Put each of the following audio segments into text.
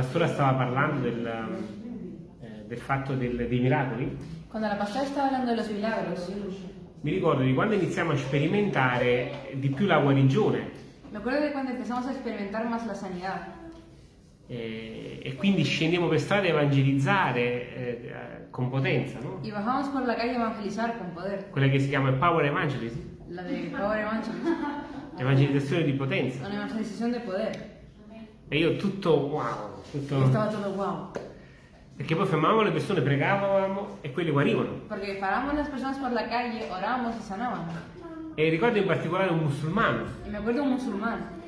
pastora stava parlando del, eh, del fatto del- dei miracoli, Cuando la pastora estaba hablando de los milagros, mi ricordo di quando iniziamo a sperimentare di più la guarigione me acuerdo de cuando empezamos a experimentar más la sanidad. eh, e quindi scendiamo per strada a evangelizzare eh, con potenza, no? Y bajamos por la calle a evangelizar con poder. quella che si chiama Power Evangelism, La de Power Evangelism. evangelizzazione di potenza. Una evangelización de poder. E io tutto wow, tutto... estaba todo wow. perché poi fermavamo le persone, pregavamo e quelle guarivano. Porque paramos las personas por la calle, orábamos y sanábamos. E ricordo in particolare un musulmano Y me acuerdo un musulmán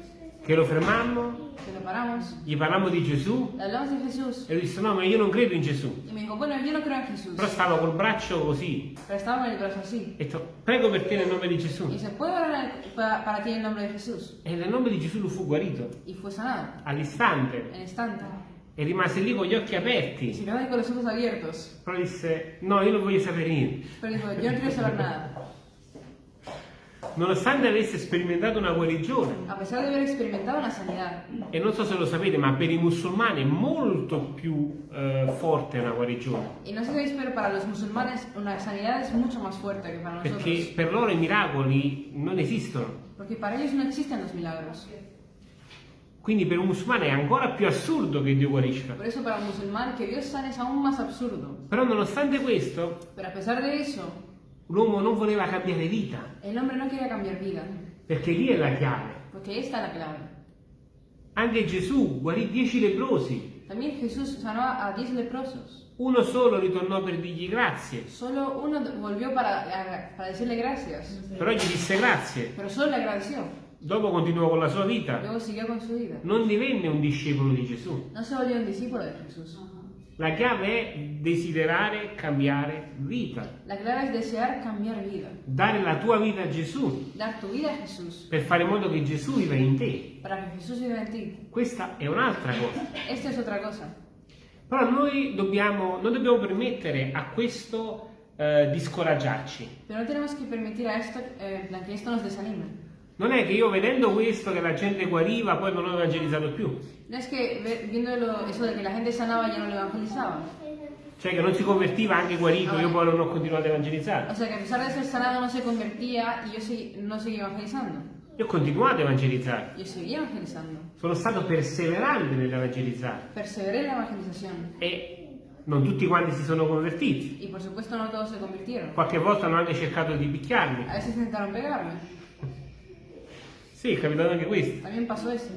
che lo fermammo, que lo paramos, gli parlammo di Gesù e lui disse no ma io non credo in Gesù. Dijo, bueno. Però stava col braccio così. Con. E detto, prego per te nel nome di Gesù. Y se puede orar para, para ti en el nombre de Jesús. E nel nome di Gesù lui fu guarito all'istante e rimase lì con gli occhi aperti. se quedó ahí con los ojos abiertos. Però disse no, io non voglio sapere niente. Pero dijo, yo no quiero saber nada. Nonostante avesse sperimentato una guarigione, A pesar de haber experimentado una sanidad. e non so se lo sapete, ma per i musulmani è molto più eh, forte una guarigione. Y no sé si sabéis, pero para los musulmanes una sanidad es mucho más fuerte que para nosotros. Perché per loro i miracoli non esistono. Porque para ellos no existen los milagros. Quindi per un musulmano è ancora più assurdo che Dio guarisca. Por eso para un musulmán que Dios sane es aún más absurdo. Però nonostante questo, Pero a pesar de eso, l'uomo non voleva cambiare vita, el hombre no quería cambiar vida. perché lì è la chiave. Porque esta es la clave. Anche Gesù guarì dieci leprosi, También Jesús sanó a 10 leprosos. uno solo ritornò per dirgli grazie, Solo uno volvió para, para decirle gracias. però gli disse grazie, Pero solo le agradeció. dopo continuò con la sua vita, Luego siguió con su vida. non divenne un discepolo di Gesù. No se volvió un discípulo de Jesús. La chiave è desiderare cambiare vita, La clave es desear cambiar vida. dare la tua vita a Gesù Dar tu vida a Jesús. per fare in modo che Gesù viva in te. Ti. Questa è un'altra cosa. Esta es otra cosa. Però noi dobbiamo, non dobbiamo permettere a questo eh, di scoraggiarci. Pero no tenemos que permitir a esto, eh, en plan, que esto nos desanime. Non è che io vedendo questo che la gente guariva poi non ho evangelizzato più. No es que ve- viendo lo- eso de que la gente sanaba ya no lo evangelizaba. Cioè che non si convertiva anche guarito, io poi non ho continuato a evangelizzare. O sea que a pesar de ser sanado no se convertía y yo segui- no seguía evangelizando. Io ho continuato a evangelizzare. Sono stato perseverante nell'evangelizzare. La evangelización. E non tutti quanti si sono convertiti. Y por supuesto no todos se convirtieron. Qualche volta hanno anche cercato di picchiarmi. A veces intentaron pegarme. Sì, è capitato anche questo. También pasó eso.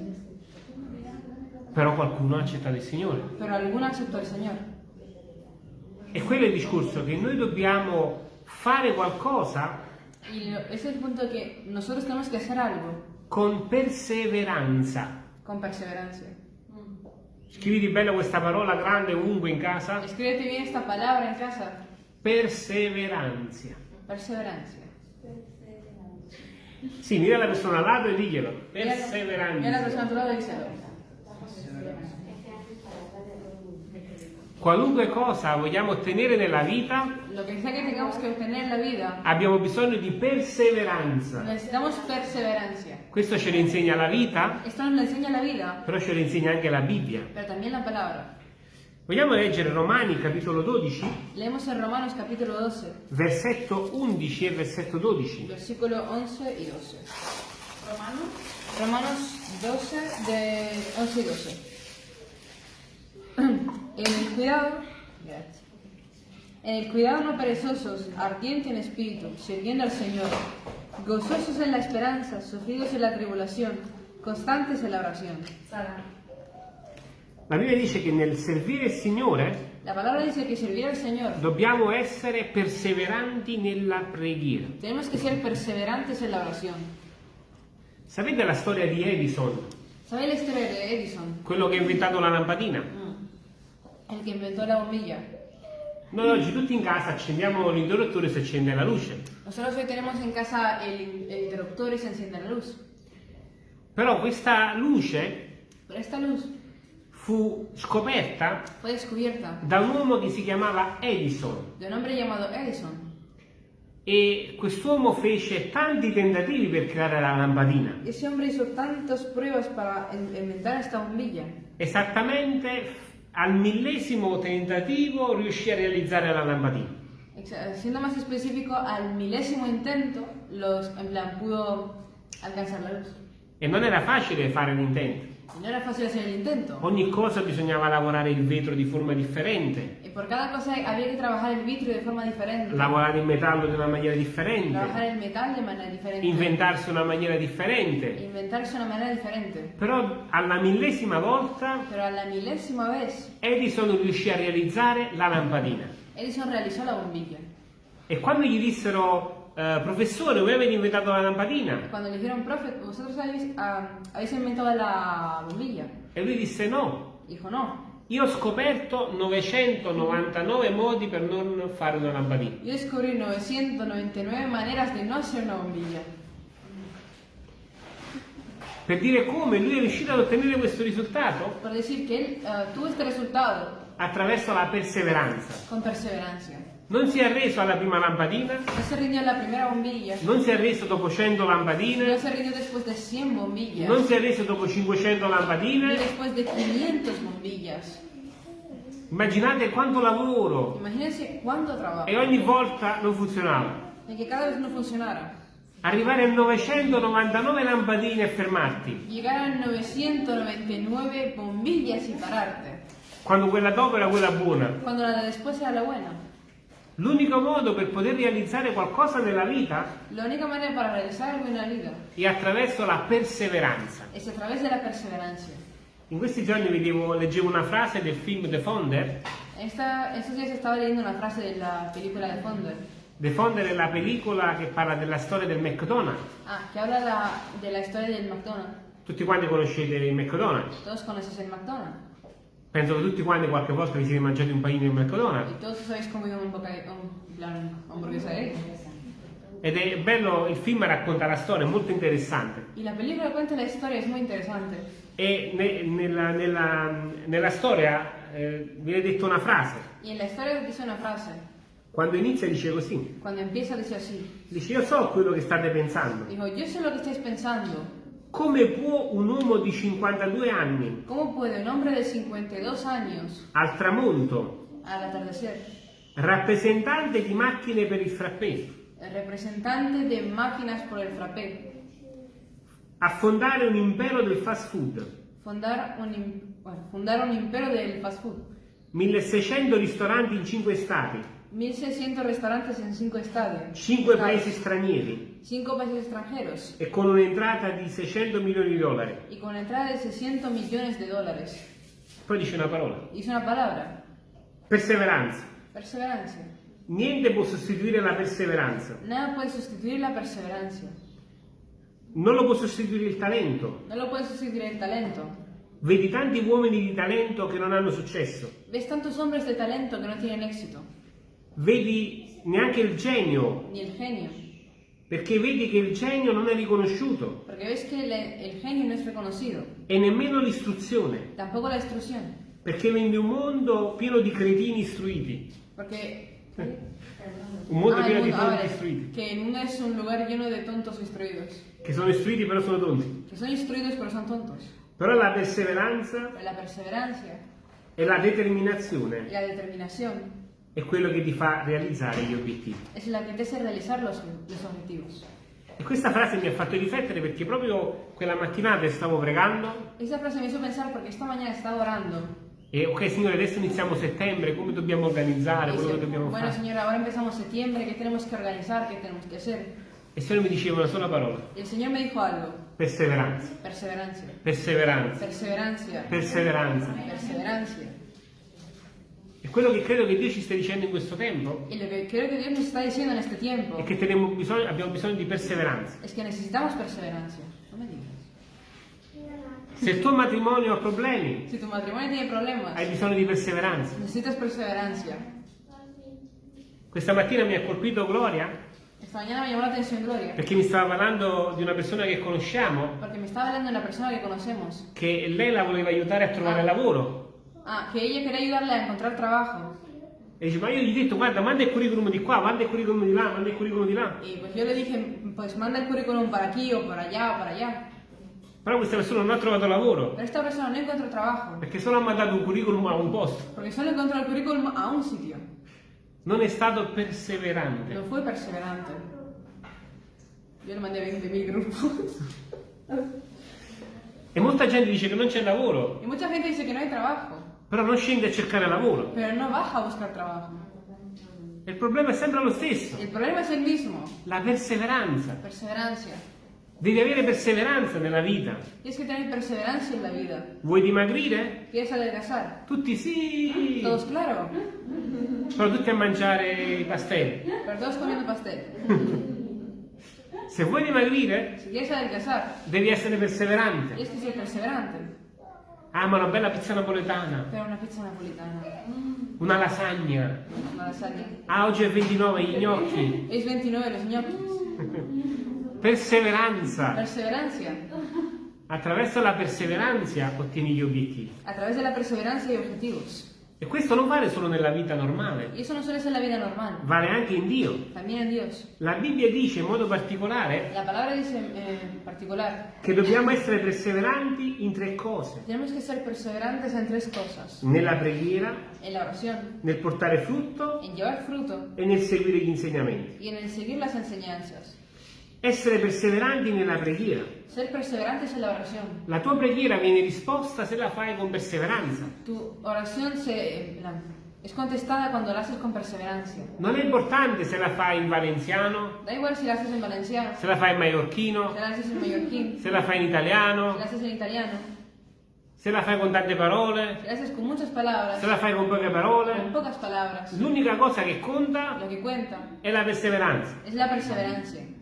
Però qualcuno ha accettato il Signore. Pero alguno aceptó al Señor. E quello è il discorso, che noi dobbiamo fare qualcosa Y lo- ese es el punto que nosotros tenemos que hacer algo con perseveranza. con perseverancia. Scriviti bella questa parola grande ovunque in casa. Escríbete bien esta palabra en casa. Perseveranza. Perseverancia. Sì, mira la persona al lato e diglielo. Mira mira la Perseveranza. persona a tu lado y díselo. Qualunque cosa vogliamo ottenere nella vita, Lo que sea que tengamos que obtener en la vida, abbiamo bisogno di perseveranza. necesitamos perseverancia. Questo ce lo insegna la vita, Esto nos lo enseña la vida, però ce lo insegna anche la Bibbia. pero también la palabra. Vogliamo leggere Romani capitolo 12, Leemos en Romanos capítulo 12, versetto 11 e versetto 12. versículo 11 y 12. Romanos 12, de 11 y 12. En el cuidado, en el cuidado no perezosos, ardiente en espíritu, sirviendo al Señor, gozosos en la esperanza, sufridos en la tribulación, constantes en la oración. La Bibbia dice che nel servire il Signore La palabra dice que servir al Señor dobbiamo essere perseveranti nella preghiera. tenemos que ser perseverantes en la oración. Sapete la storia di Edison, ¿Sabéis la historia de Edison? quello che ha inventato la lampadina? El que inventó la bombilla. Noi oggi tutti in casa accendiamo l'interruttore e si accende la luce. Nosotros hoy tenemos en casa el, el interruptor y se enciende la luz. Però questa luce Pero esta luz fu scoperta da un uomo che si chiamava Edison. un Edison. E quest'uomo fece tanti tentativi per creare la lampadina. Esattamente al millesimo tentativo riuscì a realizzare la lampadina. Siendo más específico, al milésimo intento, los, en plan, pudo alcanzar la luz. E non era facile fare l'intento. Y no era fácil hacer el intento. Ogni cosa bisognava lavorare il vetro di forma differente, Y por cada cosa había que trabajar el vitrio de forma diferente. lavorare il metallo di una maniera differente, Trabajar el metal de manera diferente. inventarsi una maniera differente. Inventarse una manera diferente. Però alla millesima volta Pero a la milésima vez, Edison riuscì a realizzare la lampadina. Edison realizó la bombilla. E quando gli dissero, eh, professore, voi avete inventato la lampadina? Cuando le dijeron, profe, vosotros habéis, ah, habéis inventado la bombilla. E lui disse no, Dijo, no. io ho scoperto 999 modi per non fare una lampadina. Yo descubrí 999 maneras de no hacer una bombilla. Per dire come lui è riuscito ad ottenere questo risultato? Por decir que él ah, tuvo este resultado Attraverso la perseveranza. con perseverancia. Non si è arreso alla prima lampadina, No se rindió la primera bombilla. non si è arreso dopo 100 No lampadine, se rindió después de 100 bombillas. non si è arreso dopo 500 Ni lampadine. después de 500 bombillas. Immaginate quanto lavoro Imagínense cuánto trabajo. e ogni volta non funzionava. En que cada vez no funcionara. Arrivare a 999 lampadine e fermarti, Llegar a 999 bombillas y pararte. quando quella dopo era quella buona. Cuando la de después era la buena. L'unico modo per poter realizzare qualcosa nella vita è attraverso la perseveranza. In questi giorni vedevo, leggevo una frase del film The Founder. Esta, estos días estaba leyendo una frase de la película de Fonder. The Founder è la pellicola che parla della storia del McDonald's. Ah, que habla la- de la historia del McDonald's. Tutti quanti conoscete il McDonald's. Todos conocéis el McDonald's. Penso che tutti quanti qualche volta vi siete mangiati un panino di McDonald's. Y todos os habéis comido un, él. Ed è bello, il film racconta la storia, è molto interessante. Y la película cuenta la historia, es muy interesante. E ne- nella, nella- nella storia eh, viene detta una frase. Y en la historia dice una frase. Quando inizia dice così. Cuando empieza dice así. Dice io so quello che state pensando. Dijo, yo sé lo que estáis pensando. Come può un uomo di 52 anni ¿Cómo puede un hombre de 52 años, al tramonto, al atardecer, rappresentante di macchine per il frappè, el representante de máquinas por el frappé, affondare un impero del fast food, fundar un, fundar un imperio del fast food, 1600 ristoranti in 5 stati, 1600 restaurantes en 5 estadios, 5 paesi stranieri 5 países extranjeros e con un'entrata di 600 milioni di dollari. y con entrada de 600 millones de dólares. Poi dice una parola. Dice una palabra, Perseveranza. perseverancia. Niente può sostituire la perseveranza. Nada puede sustituir la perseverancia. Non lo può sostituire il talento. No lo puede sustituir el talento. Vedi tanti uomini di talento che non hanno successo. Ves tantos hombres de talento que no tienen éxito, Vedi neanche il genio, ni el genio. Perché vedi che il genio non è riconosciuto Porque ves que el genio no es reconocido, e nemmeno l'istruzione, tampoco la instrucción. perché viene un mondo pieno di cretini istruiti, Porque un mondo Ah, pieno di mundo- ah, tonti vale, istruiti, el mundo es un lugar lleno de tontos instruidos, che sono istruiti però sono tonti. que son instruidos pero son tontos. Però la perseveranza la perseverancia e la determinazione la determinación è quello che ti fa realizzare gli obiettivi. es la que te hace realizar los, los objetivos. E questa frase mi ha fatto riflettere perché proprio quella mattinata stavo pregando Esa frase me hizo pensar porque esta mañana estaba orando. e ok signore adesso iniziamo settembre, come dobbiamo organizzare, quello che dobbiamo bueno, fare. Señor, ahora empezamos septiembre, ¿qué tenemos que organizar? ¿Qué tenemos que hacer? E il Signore mi diceva una sola parola, Y el Señor me dijo algo, perseveranza, perseverancia, perseveranza, perseverancia, perseveranza. perseverancia. E quello che credo che Dio ci stia dicendo in questo tempo Y lo que creo que Dios nos está diciendo en este tiempo è che bisogno- abbiamo bisogno di perseveranza. es que necesitamos perseverancia. No me digas. Se il tuo matrimonio ha problemi, Si tu matrimonio tiene problemas, hai bisogno di perseveranza. necesitas perseverancia. Questa mattina mi ha colpito Gloria Esta mañana me llamó la atención Gloria, perché mi stava parlando di una persona che conosciamo porque me estaba hablando de una persona que conocemos. che lei la voleva aiutare a trovare lavoro Ah, que ella quería ayudarle a encontrar trabajo. E dice, ma io gli ho detto, guarda, manda il curriculum di qua, manda il curriculum di là, manda il curriculum di là. Y pues yo le dije, pues manda el currículum para aquí o para allá o para allá. Però questa persona non ha trovato lavoro, Pero esta persona no encontró trabajo. perché solo ha mandato un curriculum a un posto. Porque solo encontró el currículum a un sitio. Non è stato perseverante. No fue perseverante. Yo le mandé a 20.000 grupos. E molta gente dice che non c'è lavoro, Y mucha gente dice que no hay trabajo. Però non scende a cercare lavoro. Pero no baja a buscar trabajo. E il problema è sempre lo stesso, El problema es el mismo. la perseveranza. Perseverancia. Devi avere perseveranza nella vita. Tienes que tener perseverancia en la vida. Vuoi dimagrire? ¿Quieres adelgazar? Tutti sì, Todos claro. però tutti a mangiare i pastelli. Pero todos comiendo pastel. Se vuoi dimagrire, quieres adelgazar, devi essere perseverante. tienes que ser perseverante. Ah, ma una bella pizza napoletana, Pero una pizza napolitana. una lasagna. Una lasaña. Ah, oggi è 29, gli gnocchi. Es 29 los ñoquis. Perseveranza. Perseverancia. Attraverso la perseveranza ottieni gli obiettivi. A través de la perseverancia y objetivos. E questo non vale solo nella vita normale, Y eso no suele ser la vida normal. vale anche in Dio. También en Dios. La Bibbia dice in modo particolare La palabra dice eh, en particular, che dobbiamo essere perseveranti in tre cose. tenemos que ser perseverantes en tres cosas. Nella preghiera, En la oración, nel portare frutto en llevar fruto e nel seguire gli insegnamenti. y en el seguir las enseñanzas. Essere perseveranti nella preghiera. Ser perseverantes en la oración. La tua preghiera viene risposta se la fai con perseveranza. Tu oración se, la- es contestada cuando la haces con perseverancia. Non è importante se la fai in valenziano, Da igual si la haces en valenciano, se la fai in si maiorchino, la haces en mallorquín, se la fai in italiano, la haces en italiano, se la fai con tante parole, haces con se la fai con poche con parole. L'unica cosa che conta Lo que cuenta è la perseveranza. es la perseverancia.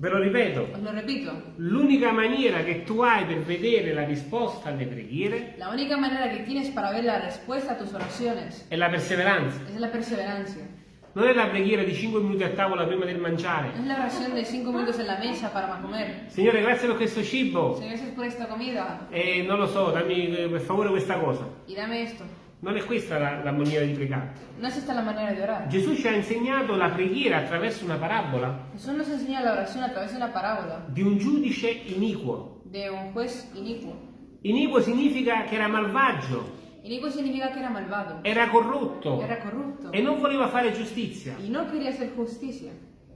Ve lo ripeto, lo repito, l'unica maniera che tu hai per vedere la risposta alle preghiere la única manera que tienes para ver la respuesta a tus oraciones è la perseveranza. es la perseverancia. Non è la preghiera di 5 minuti a tavola prima del mangiare. No es la oración de cinco minutos en la mesa para comer. Signore, grazie per questo cibo. Señor, gracias por esta comida E non lo so, dammi eh, per favore questa cosa. y dame esto. Non è questa la, la maniera di pregare. No es esta la manera de orar. Gesù ci ha insegnato la preghiera attraverso una parabola Jesús nos enseña la oración a través de una parábola di un giudice iniquo. de un juez inicuo. Iniquo significa che era malvagio, Inicuo significa que era malvado, era corrotto era corrupto e non voleva fare giustizia. y no quería hacer justicia.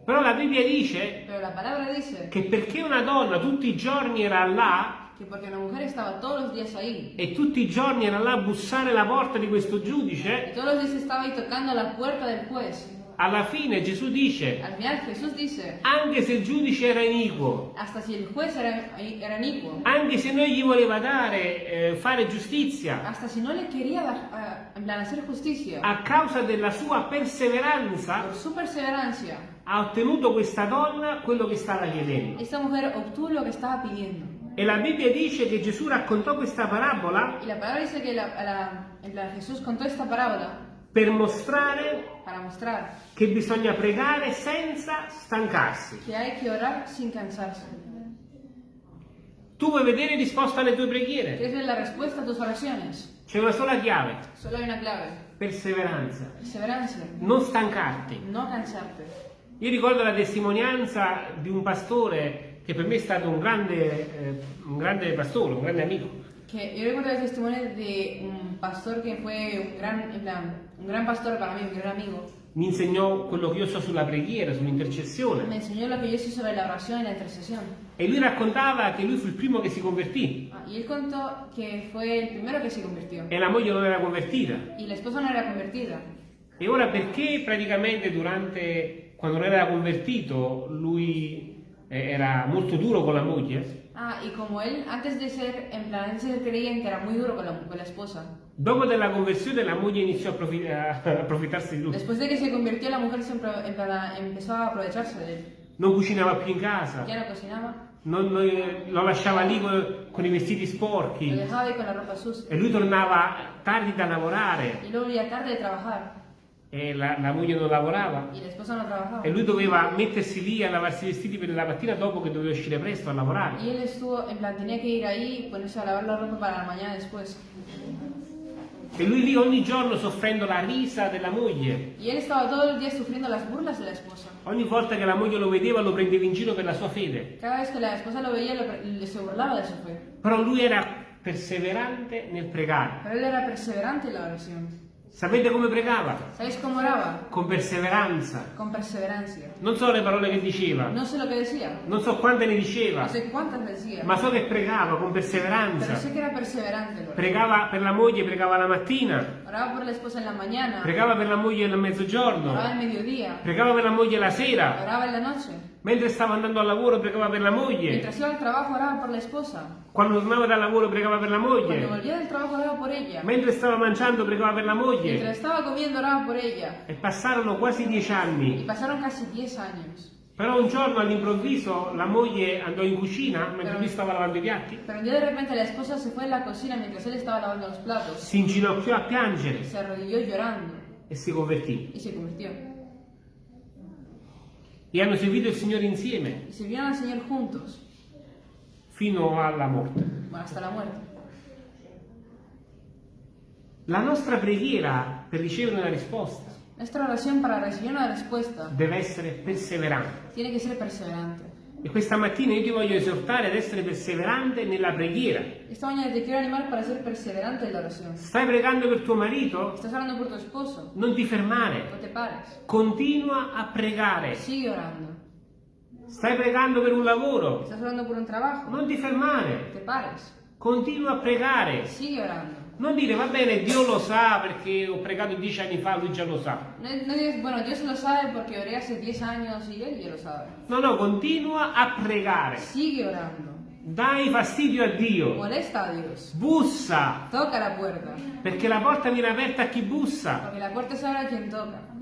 Però la Bibbia dice la dice che perché una donna tutti i giorni era là que porque una mujer estaba todos los días ahí. E tutti i giorni era là a bussare la porta di questo y giudice, todos los días estaba ahí tocando la puerta del juez, alla fine Gesù dice, al final dice, anche se il giudice era iniquo, hasta si el juez era, era inicuo, anche se non gli voleva dare, eh, fare giustizia, hasta si no le quería hacer justicia, a causa della sua perseveranza, por su perseverancia, ha ottenuto questa donna quello che stava chiedendo. E la Bibbia dice che Gesù raccontò questa parabola Y la palabra dice que la- la- plan, Jesús contó esta parábola per mostrare para mostrar che bisogna pregare senza stancarsi. que hay que orar sin cansarse. Tu vuoi vedere risposta alle tue preghiere? ¿Quieres ver la? C'è una sola chiave, una clave. perseveranza. Perseverancia. Non stancarti. No. Io ricordo la testimonianza di un pastore che per me è stato un grande, eh, un grande pastore, un grande amico. Que yo recuerdo el testimonio de un pastor que fue un gran, un gran pastor para mí, un gran amigo. Mi insegnò quello che io so sulla preghiera, sull'intercessione. enseñó lo que yo sé sobre la oración y la. E lui raccontava che lui fu il primo che si convertì Ah, Y él contó que fue el primero que se convirtió. e la moglie non era convertita. Y la esposa no era convertida. E ora perché praticamente durante, quando non era convertito, lui era molto duro con la moglie? Ah, y como él, antes de ser, en plan, antes de ser creyente, era muy duro con la, con la esposa. Dopo della conversione la moglie iniziò a, approfi- a approfittarsi di lui. Después de que se convirtió, la mujer plan, empezó a aprovecharse de él. Non cucinava più in casa, Ya no cocinaba, non- non- lo lasciava lì con, con i vestiti lo sporchi dejaba ahí con la ropa sucia. e lui tornava tardi da lavorare Y luego ya tarde de trabajar. E la, la moglie non lavorava Y la esposa no trabajaba. e lui doveva mettersi lì a lavarsi i vestiti per la mattina dopo che doveva uscire presto a lavorare. Y él estuvo, en plan, tenía que ir ahí ponerse a lavar la ropa para la mañana después. E lui lì ogni giorno soffrendo la risa della moglie. Ogni volta che la moglie lo vedeva lo prendeva in giro per la sua fede. Lo veía, lo-. Però lui era perseverante nel pregare. Pero él era perseverante en la oración. Sapete come pregava? ¿Sabéis cómo oraba? Con perseveranza. Con perseverancia. Non so le parole che diceva, No sé lo que decía, non so quante ne diceva, no sé cuántas decía, ma so che pregava con perseveranza. sé que era perseverante. el orar. Pregava per la moglie, pregava la mattina, Oraba por la esposa en la mañana, pregava per la moglie nel mezzogiorno, oraba al mediodía, pregava per la moglie la sera, oraba en la noche. Mentre stava andando al lavoro pregava per la moglie, Mientras iba al trabajo, oraba por la esposa. quando tornava dal lavoro pregava per la moglie, volvía del trabajo, oraba por ella. mentre stava mangiando pregava per la Mientras moglie. estaba comiendo, oraba por ella. E passarono quasi dieci Y anni. pasaron casi 10 años. Però un giorno all'improvviso la moglie andò in cucina mentre lui stava lavando i piatti, Pero un día de repente la esposa se fue a la cocina mientras él estaba lavando los platos. si inginocchiò a piangere Se arrodilló llorando e si convertì. y se convirtió. E hanno seguito il Signore insieme sirvieron al Señor juntos, fino alla morte. hasta la muerte. La nostra preghiera per ricevere una risposta Nuestra oración para recibir una respuesta deve essere perseverante. E questa mattina io ti voglio esortare ad essere perseverante nella preghiera. Esta mañana te quiero animar para ser perseverante en la oración. Stai pregando per tuo marito? Estás orando por tu esposo, Non ti fermare. no te pares. Continua a pregare. Sigue orando. Stai pregando per un lavoro? Estás orando por un trabajo, Non ti fermare. te pares. Continua a pregare. Sigue orando. Non dire va bene, Dio lo sa perché ho pregato dieci anni fa, lui già lo sa. No, no digas, bueno, Dios lo sabe porque oré hace 10 años y él ya lo sabe. No, no, continua a pregare. Sigue orando. Dai fastidio a Dio. Molesta a Dios. Bussa, Toca la puerta. perché la porta viene aperta a chi bussa. Porque la se abre a quien toca.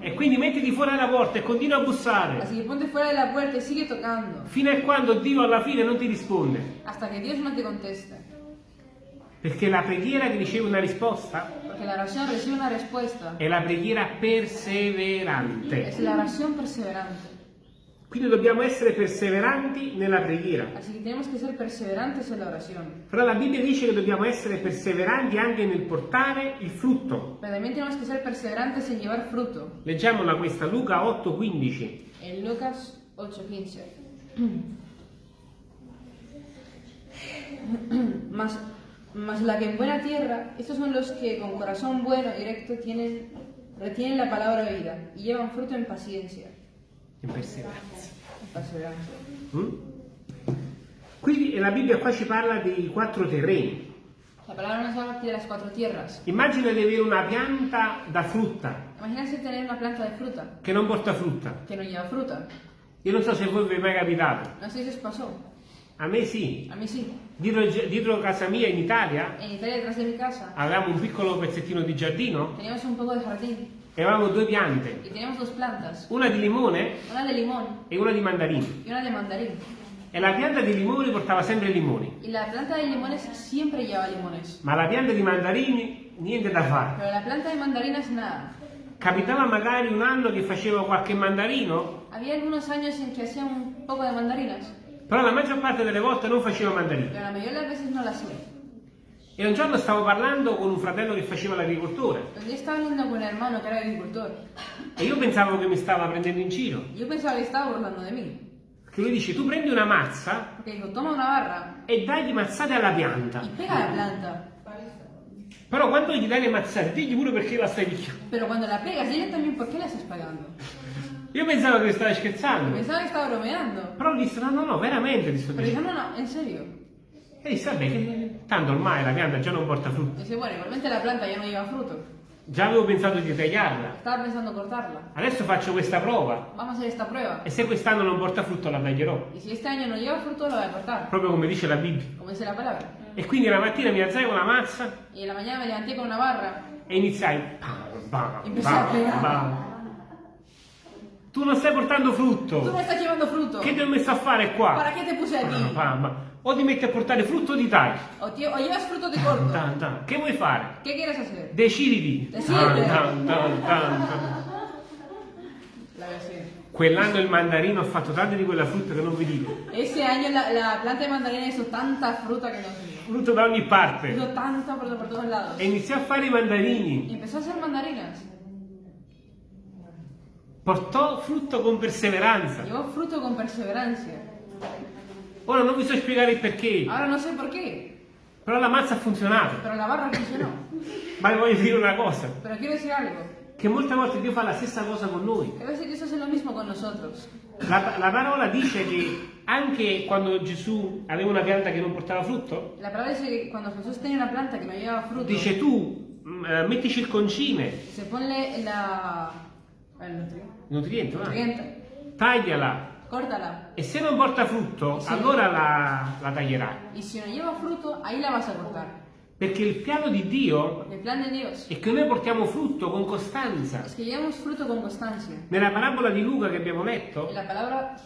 E quindi mettiti fuori dalla porta e continua a bussare. Así que ponte fuera de la puerta y sigue tocando. Fino a quando Dio alla fine non ti risponde. Hasta que Dios no te conteste. Perché la preghiera che riceve una risposta Porque la oración recibe una respuesta. è la preghiera perseverante. Es la oración perseverante. Quindi dobbiamo essere perseveranti nella preghiera. Así que tenemos que ser perseverantes en la oración. Però la Bibbia dice che dobbiamo essere perseveranti anche nel portare il frutto. Pero también tenemos que ser perseverantes en llevar fruto. Leggiamola questa, Luca 8:15. En Lucas 8:15. Mas, mas la que en buena tierra, estos son los que con corazón bueno y recto tienen, retienen la palabra vida y llevan fruto en paciencia. In perseveranza. En perseverancia. Mm? Quindi la Bibbia qua ci parla dei quattro terreni. La palabra nos habla de las cuatro tierras. Immagina di avere una pianta da frutta Imagínense tener una planta de fruta che non porta frutta. que no lleva fruta. Io non so se voi vi è mai capitato. No sé si os pasó. A me sì. A mí sí. Dietro, dietro casa mia in Italia En Italia, detrás de mi casa, avevamo un piccolo pezzettino di giardino teníamos un poco de jardín e avevamo due piante, y teníamos dos plantas. una di limone Una de limón e una di mandarini. y una de mandarín. E la pianta di limoni portava sempre limoni, Y la planta de limones siempre lleva limones. ma la pianta di mandarini niente da fare. Pero la planta de mandarinas nada. Capitava magari un anno che facevo qualche mandarino, Había algunos años en que hacía un poco de mandarinas, però la maggior parte delle volte non facevo mandarini. pero la mayoría de las veces no las hacía. E un giorno stavo parlando con un fratello che faceva l'agricoltore e io pensavo che mi stava prendendo in giro. y yo pensaba que estaba burlando de mí. Che lui dice, tu prendi una mazza toma una barra e dai mazzate alla pianta. y pega la planta. Però quando gli dai le mazzate, digli pure perché la stai picchiando. Pero cuando la pegas, dile también por qué la estás pagando. Io pensavo che stavi scherzando. Pensaba que estaba bromeando. Però lui disse, no, no, no, veramente ti sto dicendo. no, no, en serio. E disse, vabbè, che tanto ormai la pianta già non porta frutto. Dice, bueno, igualmente la planta ya no lleva fruto. Già avevo pensato di tagliarla. Estaba pensando cortarla. Adesso faccio questa prova. Vamos a hacer esta prueba. E se quest'anno non porta frutto la taglierò. Y si este año no lleva fruto, la voy a cortar. Proprio come dice la Bibbia. Como dice la palabra. E quindi la mattina mi alzai con la mazza en la mañana me levanté con una barra. e iniziai. Bam, bam, a bam, bam. Tu non stai portando Tú no frutto. estás llevando fruto. Che ti ho messo a fare qua? ¿Para qué te puse Bam, aquí? bam, bam. O ti metti a portare frutto o ti tagli. O, tie- o llevas corto. Tan, tan. Che vuoi fare? ¿Qué quieres hacer? Deciditi. Decidete. Tan, tan, tan, tan. Quell'anno il mandarino ha fatto tante di quella frutta che non vi dico. Ese año la, la planta de mandarina hizo tanta fruta que no tenía. Frutto da ogni parte. Hizo tanta por, por todos lados. E iniziò a fare i mandarini. Y empezó a hacer mandarinas. Portò frutto con perseveranza. Llevó fruto con perseverancia. Ora non vi so spiegare il perché, Ahora no sé por qué, però la mazza ha funzionato. pero la barra funcionó. Ma vi voglio dire una cosa, Pero quiero decir algo. che molte volte Dio fa la stessa cosa con noi. A veces Dios hace lo mismo con nosotros. La, la parola dice che anche quando Gesù aveva una pianta che non portava frutto, La palabra dice que cuando Jesús tenía una planta que no llevaba fruto, dice tu eh, mettici il concime, se ponle la... nutriente, va, nutriente, tagliala córtala. e se non porta frutto Sì. allora la, la taglierai. Y si no lleva fruto, ahí la vas a cortar. Perché il piano di Dio Porque el plan de Dios è che noi portiamo frutto con costanza. es que con. Nella parabola di Luca che abbiamo letto, palabra,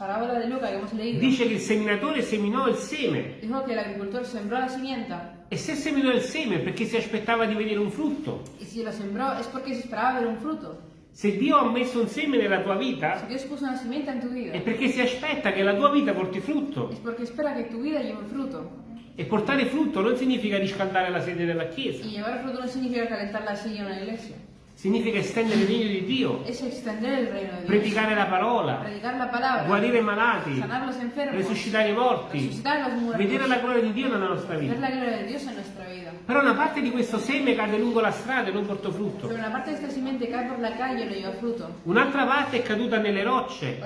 Lucas que hemos leído, dice che il seminatore seminò il seme. dijo que el agricultor sembró la simienta E se seminò il seme è perché si aspettava di vedere un frutto. y si lo sembró es porque se esperaba ver un fruto. Se Dio ha messo un seme nella tua vita Dios puso una simienta en tu vida, è perché si aspetta che la tua vita porti frutto. es porque espera que tu vida lleve fruto. E portare frutto non significa riscaldare la sede della Chiesa, Y llevar fruto no significa calentar la silla en una iglesia, significa estendere il regno di Dio, predicare la parola, Predicar la palabra, guarire i malati, enfermos, resuscitare i morti, vedere la gloria di Dio nella nostra vita. Però una parte di questo seme cade lungo la strada e non portò frutto. Un'altra parte è caduta nelle rocce,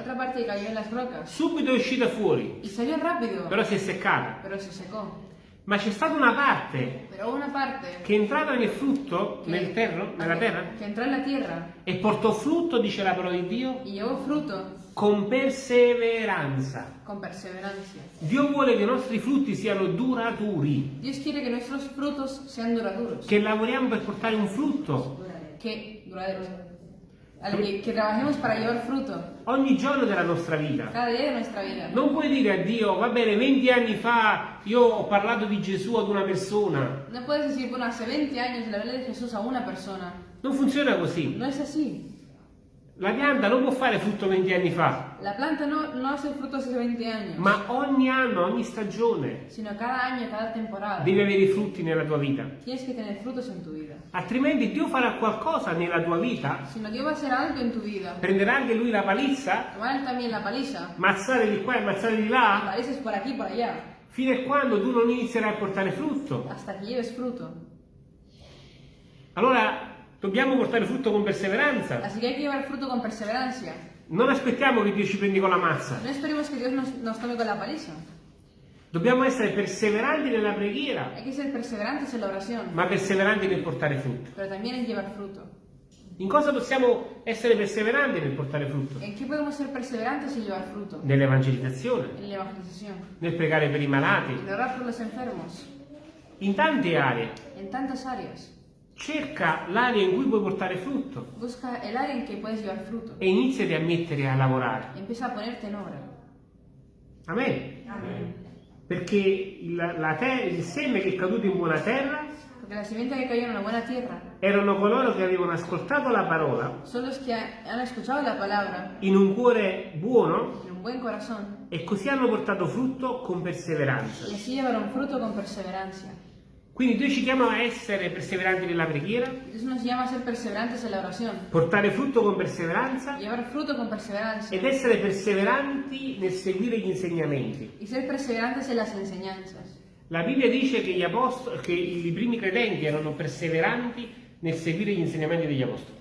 subito è uscita fuori, però si è seccata. Ma c'è stata una parte una parte che è entrata nel frutto, nel terra, nella terra, que entró en la tierra e portò frutto, dice la parola di Dio, llevó fruto con perseveranza. con perseverancia. Dio vuole che i nostri frutti siano duraturi, Dios quiere que nuestros frutos sean duraderos, che lavoriamo per portare un frutto. Que duraderos, al que, que trabajemos para llevar fruto ogni giorno della nostra vita. cada día de nuestra vida. Non puoi dire a Dio, va bene, 20 anni fa io ho parlato di Gesù ad una persona. No puedes decir, bueno, hace 20 años le hablé de Jesús a una persona. Non funziona così. No es así. La pianta non può fare frutto 20 anni fa, La planta no, no hace hace 20 años, ma ogni anno, ogni stagione sino cada año, cada temporada. devi avere i frutti nella tua vita. Tienes que tener frutos en tu vida. Altrimenti Dio farà qualcosa nella tua vita, Si no, Dios va a hacer algo en tu vida. prenderà anche lui la palizza, Tomar él también la paliza. mazzare di qua e mazzare di là, Palices por aquí, por allá. fino a quando tu non inizierai a portare frutto. Hasta que lleves fruto. Allora dobbiamo portare frutto con perseveranza. Así que hay que llevar fruto con perseverancia. Non aspettiamo che Dio ci prendi con la mazza. No esperemos que Dios nos, nos tome con la paliza. Dobbiamo essere perseveranti nella preghiera, Hay que ser perseverantes en la oración, ma perseveranti nel portare frutto. pero también en llevar fruto. In cosa possiamo essere perseveranti nel portare frutto? ¿En qué podemos ser perseverantes y llevar fruto? Nell'evangelizzazione, nel pregare per i malati, En orar por los enfermos. in tante aree. Cerca l'area in cui puoi portare frutto Busca el área en que puedes llevar fruto. e iniziati a mettere a lavorare. Empieza a ponerte en obra. Amen. Perché il, la te- il seme che è caduto in buona terra Porque la simiente que cayó en una buena tierra erano coloro che avevano ascoltato la parola son los que ha- han escuchado la palabra in un cuore buono en un buen corazón e così hanno portato frutto con perseveranza. y así llevaron fruto con perseverancia. Quindi Dio ci chiama a essere perseveranti nella preghiera, portare frutto con perseveranza fruto con perseverancia ed essere perseveranti nel seguire gli insegnamenti. La Bibbia dice che, gli apostoli, che i primi credenti erano perseveranti nel seguire gli insegnamenti degli apostoli.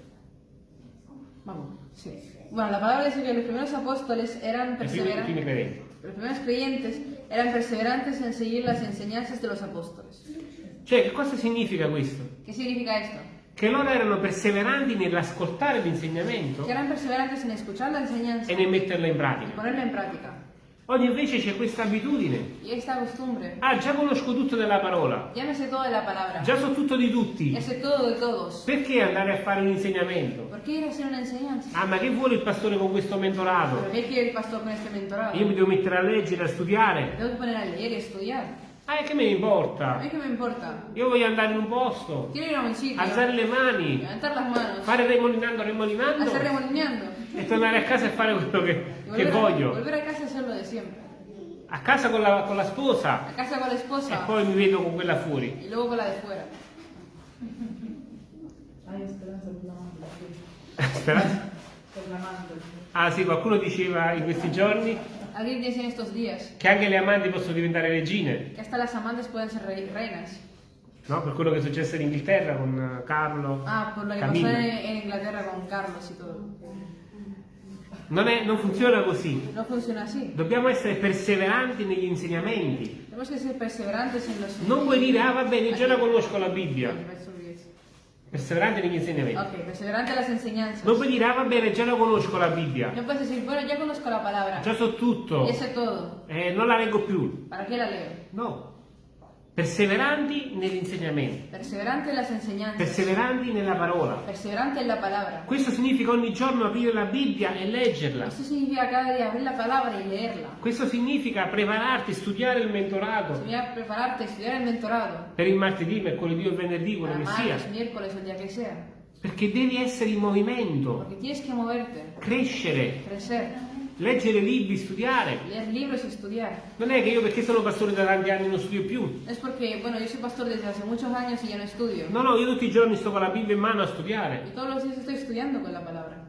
Vamos, sí. Bueno, la palabra dice que los primeros apóstoles eran I primi, i perseverantes, primi credenti. los primeros creyentes eran perseverantes en seguir las enseñanzas de los apóstoles. Cioè, che cosa significa questo? ¿Qué significa esto? Che loro erano perseveranti nell'ascoltare l'insegnamento e nel metterlo in pratica. ponerla en práctica. Oggi invece c'è questa abitudine. Ah, già conosco tutto della parola, già so tutto di tutti. Perché andare a fare un insegnamento? ¿Por qué ir a hacer una enseñanza? Ah, ma che vuole il pastore con questo ¿Pero mentorato? Io mi devo mettere a leggere, a studiare. A. Ah, e che me ne A importa? mí qué me importa. Io voglio andare in un posto, Quiero ir a un sitio, alzare le mani, levantar las manos, fare remolinando, remolinando hacer remolineando e tornare a casa e fare quello che, che a, voglio. volver a casa y hacer lo de siempre. A casa con la, con la sposa A casa con la e esposa poi mi vedo con quella fuori. y luego con la de fuera. Hai speranza per la mandorla, Speranza? per la mandorla. Ah sì, qualcuno diceva in questi giorni Alguien dice en estos días che anche le amanti possono diventare regine, que hasta las amantes pueden ser rei- reinas. no? Per quello che è successo in Inghilterra con eh, Carlo, Ah, por lo Camilla. pasó en, en Inglaterra con Carlos y todo. Non, è- non funziona così. No funciona así. Dobbiamo essere perseveranti negli insegnamenti. Que ser perseverantes en los Non puoi dire, ah va bene, già la conosco la Bibbia. Ok, verso 10. Perseveranti negli insegnamenti. Ok, perseverante en las enseñanzas. Non puoi dire, ah va bene, già la conosco la Bibbia. No puedes decir, bueno, ya conozco la palabra. Già so tutto. Ya sé todo. Eh, non la leggo più. ¿Para qué la leo? No. Perseveranti negli insegnamenti. Perseverante en las enseñanzas. Perseveranti nella parola. Perseverante en la palabra. Questo significa ogni giorno aprire la Bibbia e leggerla. Esto significa cada día abrir la palabra y leerla. Questo significa prepararti, studiare il mentorato Significa prepararte, estudiar el mentorado. per il martedì, mercoledì o venerdì, quello che sia. miércoles o el día que sea. Perché devi essere in movimento, Porque tienes que moverte, crescere, crecer, leggere libri, studiare. leer libros y estudiar. Non è che io perché sono pastore da tanti anni non studio più. Es porque, bueno, yo soy pastor desde hace muchos años y ya no estudio. No, no, io tutti i giorni sto con la Bibbia in mano a Y studiare. todos los días estoy estudiando con la palabra.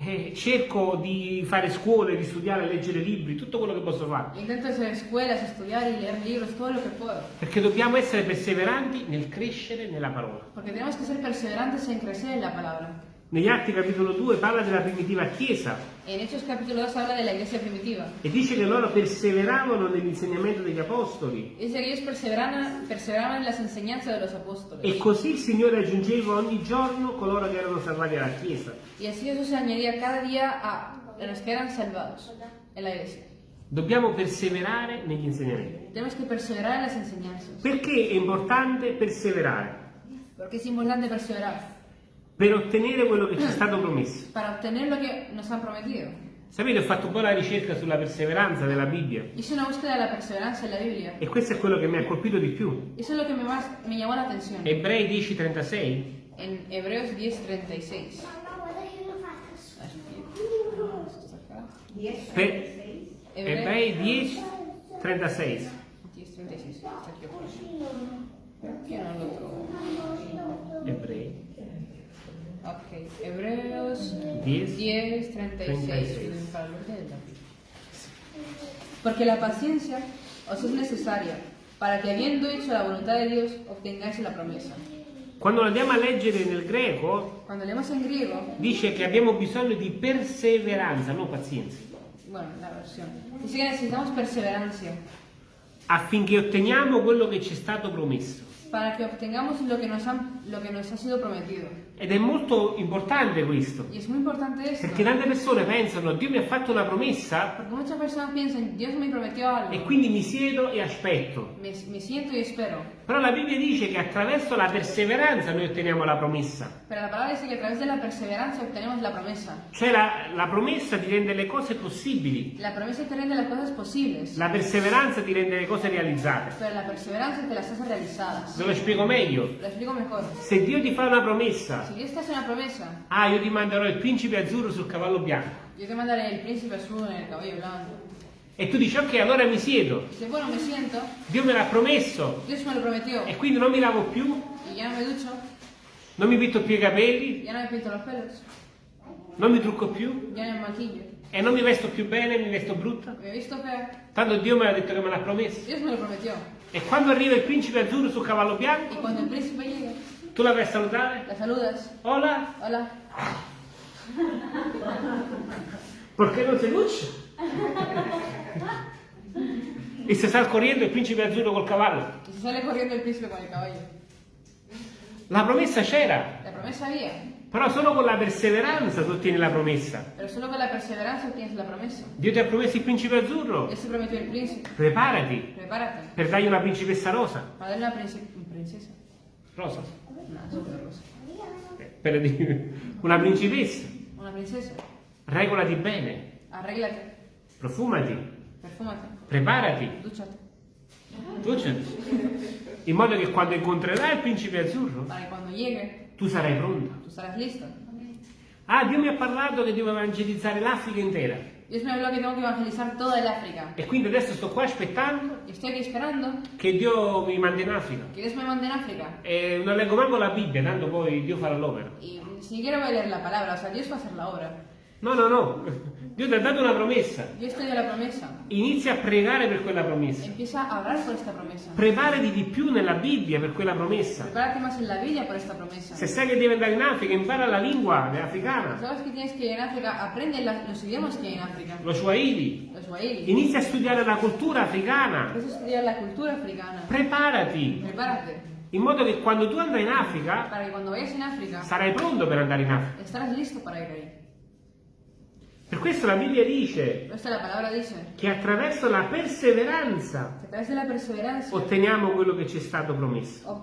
E cerco di fare scuole, di studiare, leggere libri, tutto quello che posso fare. Intento hacer escuelas, estudiar y leer libros, todo lo que puedo. Perché dobbiamo essere perseveranti nel crescere nella parola. Porque tenemos que ser perseverantes en crecer en la palabra. Negli Atti capitolo 2 parla della primitiva Chiesa En Hechos capítulo 2 habla de la iglesia primitiva. e dice che loro perseveravano nell'insegnamento degli apostoli Dice que ellos perseveraban, perseveraban en las enseñanzas de los apóstoles. e così il Signore aggiungeva ogni giorno coloro che erano salvati alla Chiesa. Así Jesús se añadía cada día a los que eran salvados en la iglesia. Dobbiamo perseverare negli insegnamenti. Tenemos que perseverar en las enseñanzas. Perché è importante perseverare? Porque es importante perseverar Per ottenere quello che ci è stato promesso. para obtener lo que nos han prometido. Sapete, ho fatto un po' la ricerca sulla perseveranza della Bibbia Hice una búsqueda de la perseverancia en la Biblia. e questo è quello che mi ha colpito di più. Eso es lo que me, más, me llamó la atención. Ebrei 10:36 En Hebreos 10:36. per- Ebrei 10:36 10:36. Está aquí afuera. Perché non lo trovo? Ok, Hebreos 10, 10, 36. 36. Para el orden de. Porque la paciencia os es necesaria para que habiendo hecho la voluntad de Dios obtengáis la promesa. Quando andiamo a leggere nel greco griego, dice che abbiamo bisogno di perseveranza, non pazienza, bueno, la versión, dice que necesitamos perseverancia affinché otteniamo quello che ci è stato promesso. Para que obtengamos lo que nos, han, lo que nos ha sido prometido. Ed è molto importante questo, Y es muy importante esto, perché tante persone pensano Dio mi ha fatto una promessa porque muchas personas piensan, Dios me prometió algo, e quindi mi siedo e aspetto. me, me siento y espero. Però la Bibbia dice che attraverso la perseveranza noi otteniamo la promessa. Pero la palabra dice que a través de la perseverancia obtenemos la promesa. Cioè la, la promessa ti rende le cose possibili, La promesa te rende las cosas posibles, la perseveranza ti rende le cose realizzate. pero la perseverancia te las hace realizadas. Ve lo spiego meglio. Lo explico mejor. Se Dio ti fa una promessa, Si Dios te hace una promesa, ah io ti manderò il principe azzurro sul cavallo bianco, yo te mandaré el príncipe azul en el cabello blanco. E tu dici ok allora mi siedo, Dice, bueno, me siento, Dio me l'ha promesso Dios me lo prometió, e quindi non mi lavo più, y ya no me ducho, non mi pitto più i capelli, ya no me pinto los pelos, non mi trucco più ya no me maquillo, e non mi vesto più bene, mi vesto brutta. me visto fea. Tanto Dio me l'ha detto che me l'ha promesso. Dios me lo prometió. E quando arriva il principe azzurro sul cavallo bianco, cuando el príncipe llegue, tu la vai a salutare? la saludas. Hola, Hola. perché non sei luce? e se sta correndo il principe azzurro col cavallo. Y se sale corriendo el príncipe con el caballo. La promessa c'era, La promesa había, però solo con la perseveranza tu ottieni la promessa. pero solo con la perseverancia tienes la promesa. Dio ti ha promesso il principe azzurro, Dios te prometió el príncipe. preparati Prepárate per dargli una principessa rosa. para darle una princi- princesa. Rosa? No, rosa. Eh, Per dire, una principessa. Una princesa. Regolati bene, Arréglate, profumati, perfúmate, preparati. Succede. In modo che quando incontrerai il principe azzurro, llegue tu sarai pronta. tú estarás listo. Ah, Dio mi ha parlato che devo evangelizzare l'Africa intera. Dios me habló que tengo que evangelizar toda el África. E quindi adesso sto qua aspettando che Dio mi mandi in Africa. E non leggo manco la Bibbia, tanto poi Dio farà l'opera. Y ni siquiera voy a leer la palabra, o sea, Dios va a hacer la obra. No, no, no. Dio ti ha dato una promessa. Dios te dio la promesa. Inizia a pregare per quella promessa. Empieza a orar por esta promesa. Preparati di più nella Bibbia per quella promessa. Prepárate más en la Biblia por esta promesa. Se sai che devi andare in Africa, impara la lingua africana, ¿Sabes que tienes que ir en África? Aprende la- los idiomas que hay en África. lo Swahili. Los Swahili. Inizia a studiare la cultura africana. Empieza a estudiar la cultura africana. Preparati, Prepárate. in modo che quando tu andrai in Africa, en África, sarai pronto per andare in Africa. estarás listo para ir ahí. Per questo la Bibbia dice la dice che attraverso la perseveranza que a través de la perseverancia otteniamo quello che ci è stato promesso.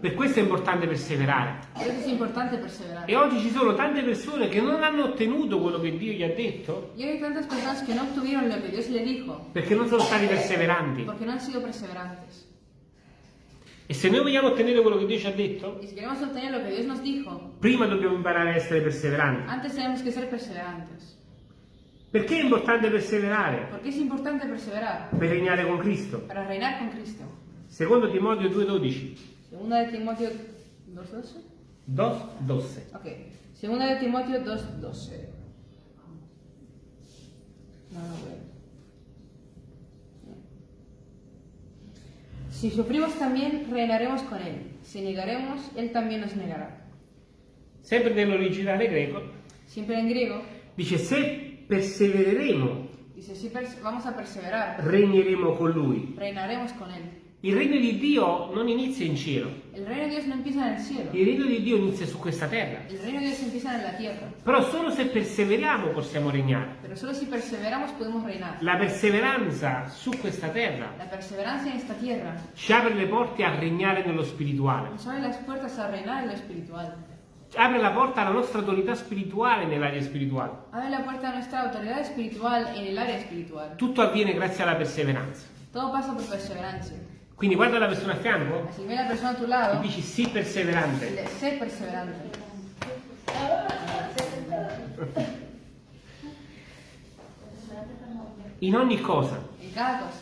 Per questo è importante perseverare. Es importante perseverar. E oggi ci sono tante persone che non hanno ottenuto quello che Dio gli ha detto no perché non sono stati perseveranti. porque no han sido perseverantes. E se noi vogliamo ottenere quello che Dio ci ha detto, Y si queremos obtener lo que Dios nos dijo, prima dobbiamo imparare a essere perseveranti. antes tenemos que ser perseverantes. Perché è importante perseverare? ¿Por qué es importante perseverar? Per regnare con Cristo. Para reinar con Cristo. Secondo Timoteo 2,12. Segunda de Timoteo 2.12. 2,12. Ok. Segunda de Timoteo 2.12. No, no veo. Si sufrimos también, reinaremos con Él. Si negaremos, Él también nos negará. Sempre nell'originale greco, Siempre en griego, dice se persevereremo, dice, si pers- vamos a perseverar, regneremo con Lui. reinaremos con Él. Il regno di Dio non inizia in cielo, El reino de Dios no empieza en el cielo. il regno di Dio inizia su questa terra. El reino de Dios empieza en la tierra. Però solo se perseveriamo possiamo regnare. Pero solo si perseveramos podemos reinar. La perseveranza su questa terra La perseverancia en esta tierra ci apre le porte a regnare nello spirituale, nos abre las puertas a reinar en lo espiritual. apre la porta alla nostra autorità spirituale nell'area spirituale. Abre la puerta a nuestra autoridad espiritual en el área espiritual. Tutto avviene grazie alla perseveranza. Todo pasa por perseverancia. Quindi guarda la persona a fianco que ve la persona a tu e lado dici sì perseverante. sé perseverante. In ogni cosa. En cada cosa.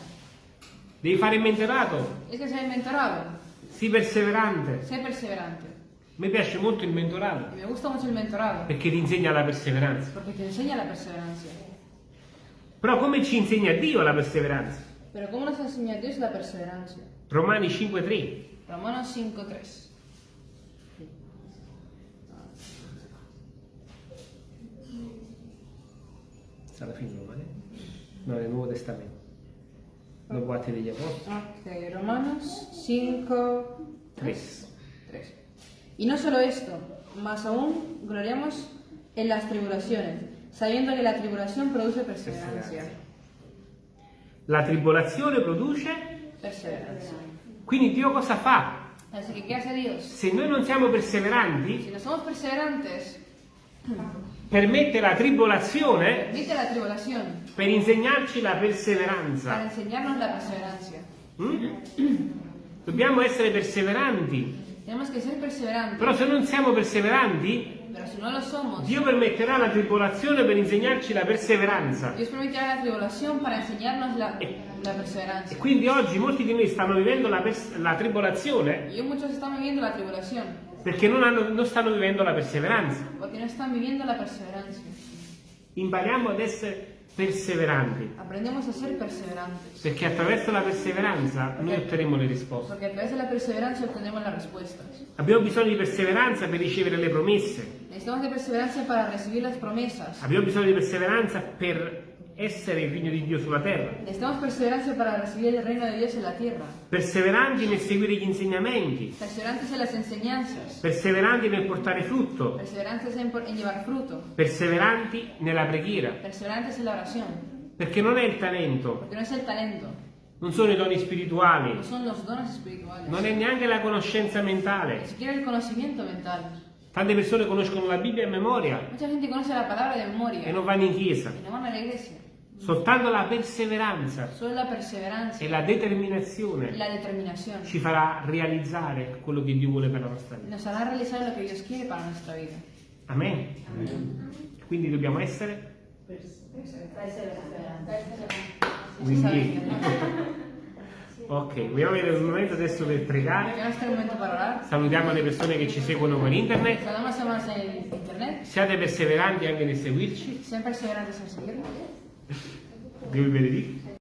Devi fare il mentorato, Es que ser mentorado. sii perseverante. Sé perseverante. A me piace molto il mentorato me gusta mucho el mentorado perché ti insegna la perseveranza. porque te enseña la perseverancia. Però come ci insegna Dio la perseveranza? Pero ¿cómo nos enseña Dios la perseverancia? Romani 5.3. Romanos 5.3. Sta alla fine Romani? No, nel Nuovo Testamento. Dopo Atti degli Apostoli. Ok, Romanos 5, 3. 3. Y no solo esto, más aún gloriamos en las tribulaciones, sabiendo que la tribulación produce perseverancia. La tribolazione produce, Perseverancia. quindi Dio cosa fa? Así que, ¿qué hace Dios? Se noi non siamo perseveranti, Si no somos perseverantes, permette la tribolazione permite la per insegnarci la perseveranza. enseñarnos la perseverancia. Mm? Dobbiamo essere perseveranti. Però se non siamo perseveranti, pero si no lo somos, Dio permetterà la tribolazione per insegnarci la perseveranza. Dios permitirá la tribulación para enseñarnos la, la E perseverancia. quindi oggi molti di noi stanno vivendo la, la tribolazione Y muchos están viviendo la tribulación perché non, hanno- non stanno vivendo la perseveranza. porque no están viviendo la perseverancia. Impariamo ad essere perseveranti, Aprendemos a ser perseverantes, perché attraverso la perseveranza noi otterremo le risposte. porque a través de la perseverancia obtenemos las respuestas. Abbiamo bisogno di perseveranza per ricevere le promesse. Necesitamos de perseverancia para recibir las promesas. Abbiamo bisogno di perseveranza per essere il regno di Dio sulla terra. Necesitamos perseverancia para recibir el reino de Dios en la tierra. Perseveranti nel seguire gli insegnamenti. Perseverantes en las enseñanzas. Perseveranti nel portare frutto. Perseverantes en, en llevar fruto. Perseveranti nella preghiera. Perseverantes en la oración. Perché non è il talento, no es el talento, non sono i doni spirituali, no son los dones espirituales. non è neanche la conoscenza Ni mentale. siquiera el conocimiento mental. Tante persone conoscono la Bibbia a memoria Mucha gente conoce la palabra de memoria e non vanno in chiesa. y no van a la iglesia. Soltanto la perseveranza Solo la perseverancia e la determinazione la determinación ci farà realizzare quello che Dio vuole per la nostra vita. nos hará realizar lo que Dios quiere para nuestra vida. Amen. Quindi dobbiamo essere obbedienti. Ok, vogliamo avere un momento adesso per pregare. Salutiamo le persone che ci seguono per en internet. Siate perseveranti anche nel seguirci. Gilberry